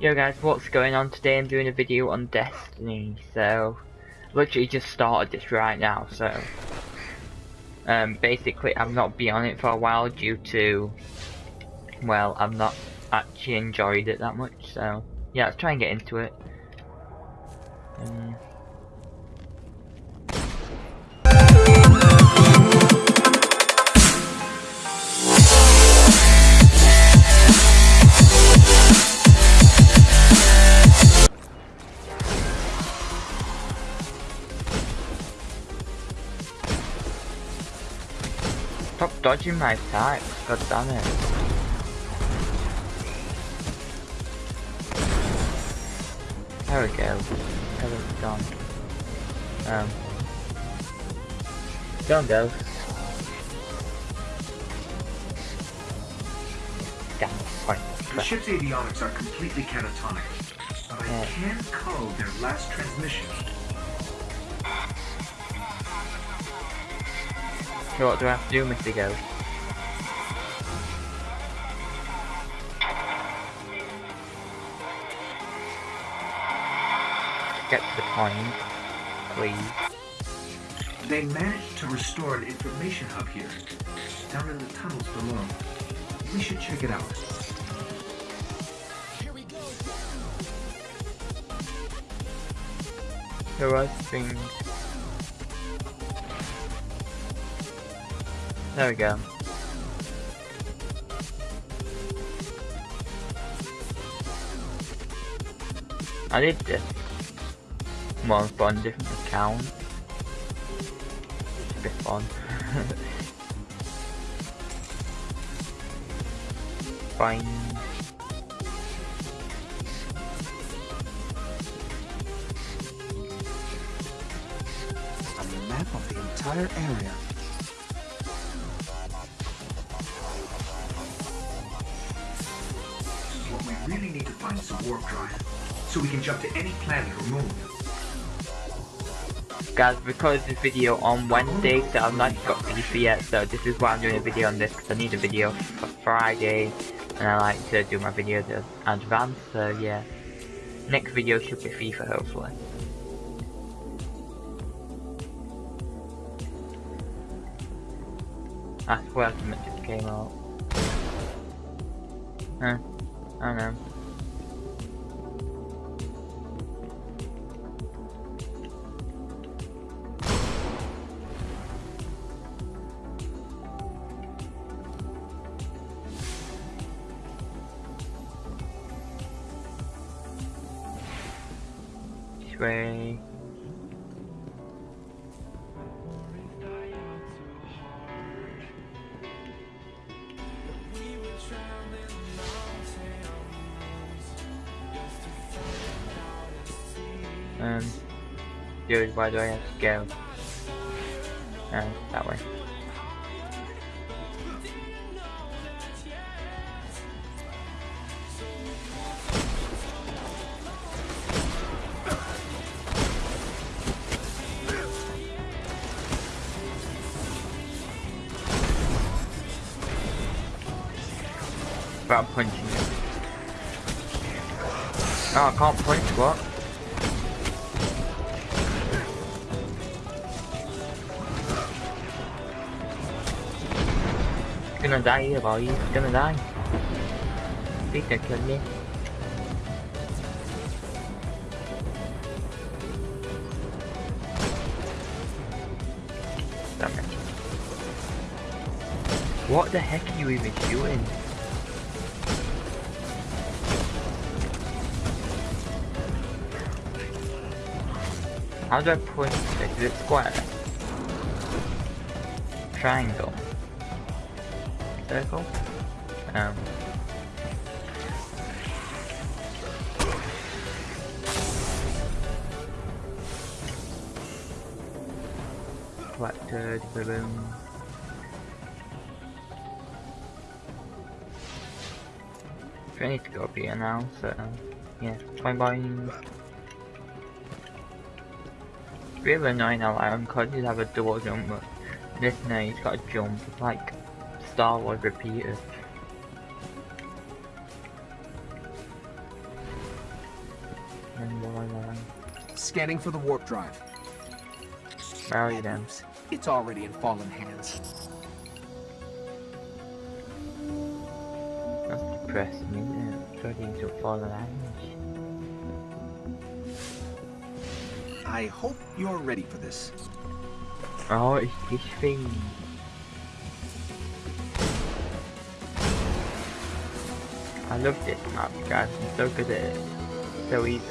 Yo guys, what's going on today? I'm doing a video on Destiny, so literally just started this right now, so um, basically I've not been on it for a while due to, well, I've not actually enjoyed it that much, so yeah, let's try and get into it. Um, dodging my attacks, god damn it. There we go. It's gone. Um. Don't go. Damn, point. The ship's avionics are completely catatonic, but I Yeah. can code their last transmission. So what do I have to do, Mr. Ghost? Get to the point, please. They managed to restore an information hub here, down in the tunnels below. We should check it out. The right thing. There we go. I did this but on a different account. It's a bit fun. Fine. a map of the entire area. So we can jump to any planet or moon. Guys, recorded this video on Wednesday, so I've not got FIFA yet, so this is why I'm doing a video on this, because I need a video for Friday, and I like to do my videos in advance, so yeah. Next video should be FIFA, hopefully. I swear something just came out. Huh? I don't know. Way. Um, dude, why do I have to go? Uh, that way. I'm punching it. No, I can't punch, what? He's gonna die here, boy. He's gonna die. Please don't kill me. What the heck are you even shooting? How do I point it? Is it square? Triangle? Circle? Um. Collected balloon. I need to go up here now, so yeah, bye. Three of a nine out Iron have a door jump, but this now he's got a jump like Star Wars repeater. Scanning for the warp drive. Where are you then? It's already in fallen hands. That's depressing, isn't it? Turning to fallen hands. I hope you're ready for this. Oh, it's this thing. I love this map, guys. I'm so good at it. So easy.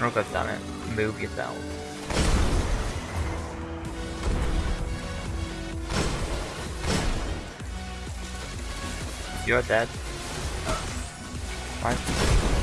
Oh god damn it. Move yourself. You're dead. Why?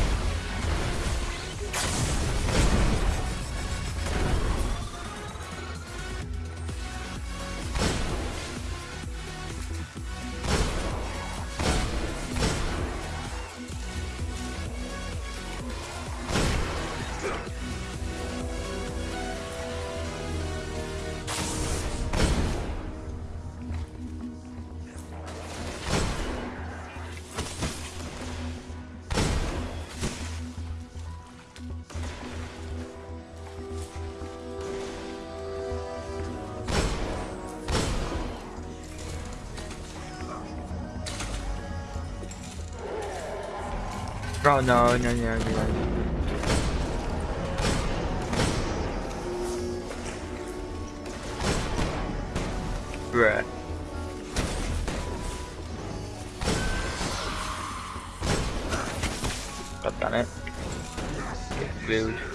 Bro, no, no, no, no. Bruh. God damn it. Get rude.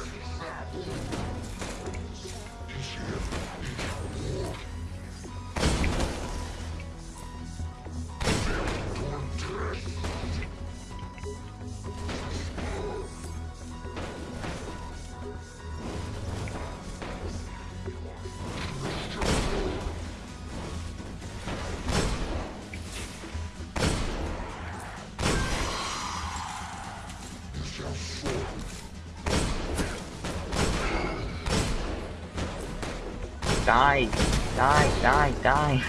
Die, die, die, die,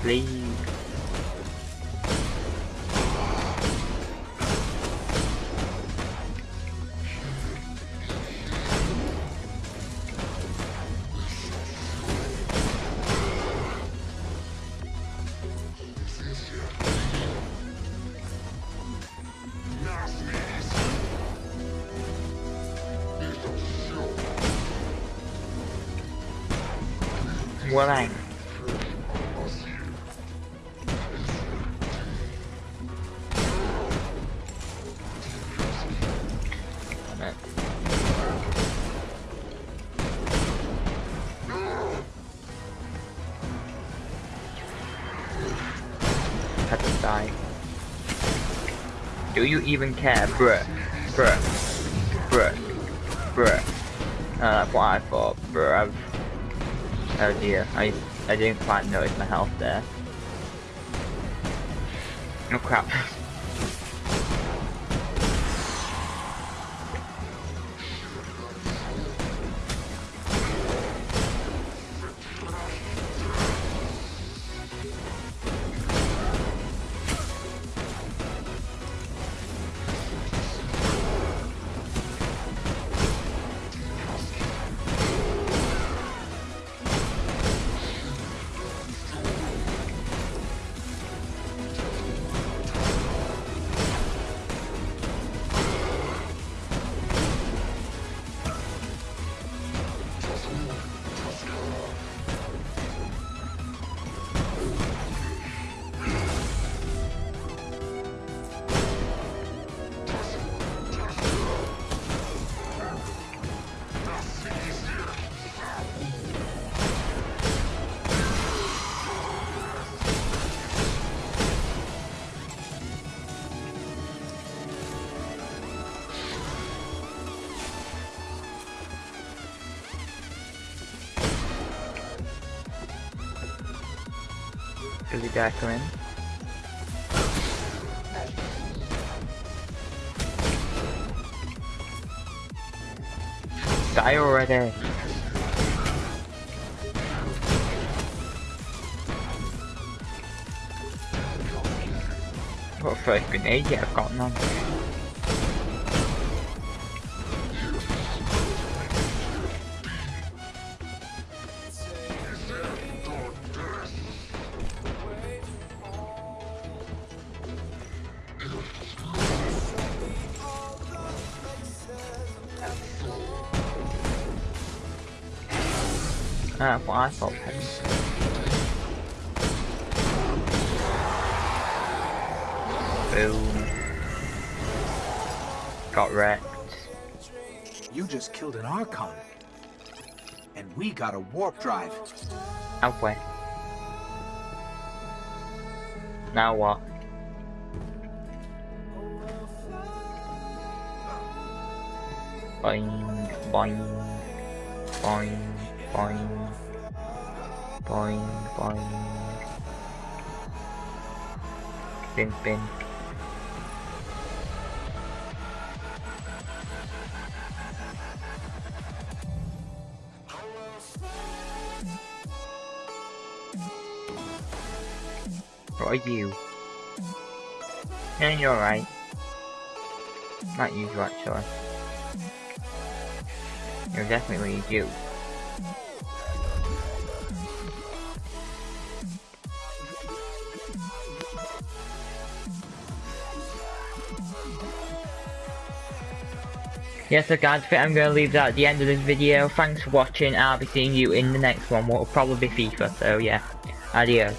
please. What. Had to die. Do you even care, bruh? Bruh. Bruh. Bruh. Uh, that's what I thought, bruh. Oh dear, I I didn't quite notice my health there. Oh crap. Come in? Die already! What first grenade yet? I've got none. That's what I thought. Boom. Got wrecked. You just killed an Archon. And we got a warp drive. Halfway. Now what? Boing, boing, boing, boing, boing, boing. Spin, spin. What are you? Yeah, you're right. Not you, actually. You're definitely you. yeah, so guys, I am going to leave that at the end of this video. Thanks for watching, I'll be seeing you in the next one, what will probably be FIFA, so yeah, adios.